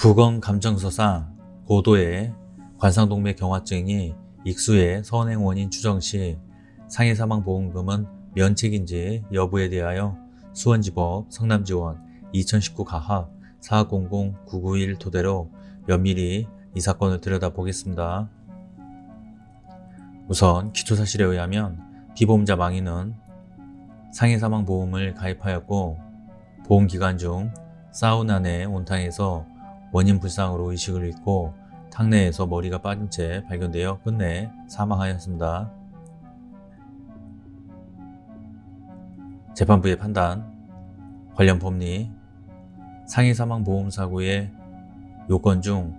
부검 감정서상 고도의 관상동맥 경화증이 익수의 선행 원인 추정 시 상해사망보험금은 면책인지 여부에 대하여 수원지법 성남지원 2019 가합 400-991 토대로 면밀히 이 사건을 들여다보겠습니다. 우선 기초사실에 의하면 피보험자 망인은 상해사망보험을 가입하였고 보험기간 중 사우나 내 온탕에서 원인 불상으로 의식을 잃고 탕내에서 머리가 빠진 채 발견되어 끝내 사망하였습니다. 재판부의 판단 관련 법리 상해 사망 보험 사고의 요건 중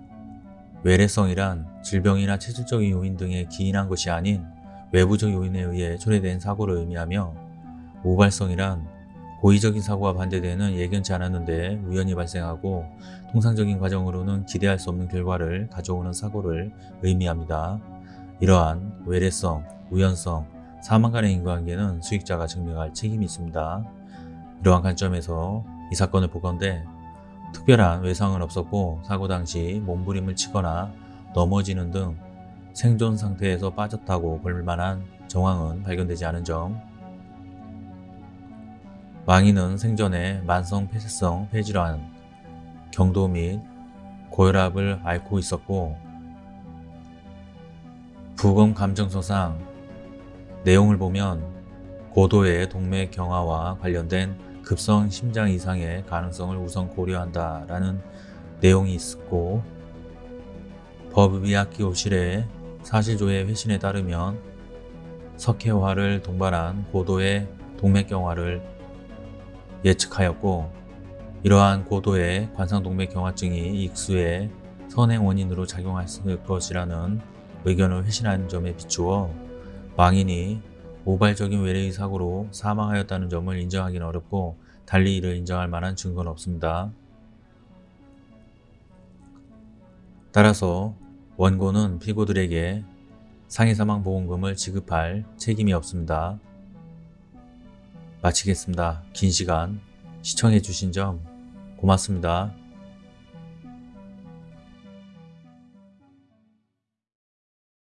외래성이란 질병이나 체질적인 요인 등에 기인한 것이 아닌 외부적 요인에 의해 초래된 사고를 의미하며 우발성이란 고의적인 사고와 반대되는 예견치 않았는데 우연히 발생하고 통상적인 과정으로는 기대할 수 없는 결과를 가져오는 사고를 의미합니다. 이러한 외래성, 우연성, 사망 간의 인과관계는 수익자가 증명할 책임이 있습니다. 이러한 관점에서 이 사건을 보건대 특별한 외상은 없었고 사고 당시 몸부림을 치거나 넘어지는 등 생존 상태에서 빠졌다고 볼 만한 정황은 발견되지 않은 점 망인은 생전에 만성 폐쇄성 폐질환, 경도 및 고혈압을 앓고 있었고 부검 감정서상 내용을 보면 고도의 동맥 경화와 관련된 급성 심장 이상의 가능성을 우선 고려한다 라는 내용이 있었고 법의학기호실의 사실조회 회신에 따르면 석회화를 동반한 고도의 동맥경화를 예측하였고 이러한 고도의 관상동맥 경화증이 익수의 선행 원인으로 작용했을 것이라는 의견을 회신한 점에 비추어 망인이 우발적인 외래의 사고로 사망하였다는 점을 인정하기는 어렵고 달리 이를 인정할 만한 증거는 없습니다. 따라서 원고는 피고들에게 상해사망보험금을 지급할 책임이 없습니다. 마치겠습니다. 긴 시간 시청해 주신 점 고맙습니다.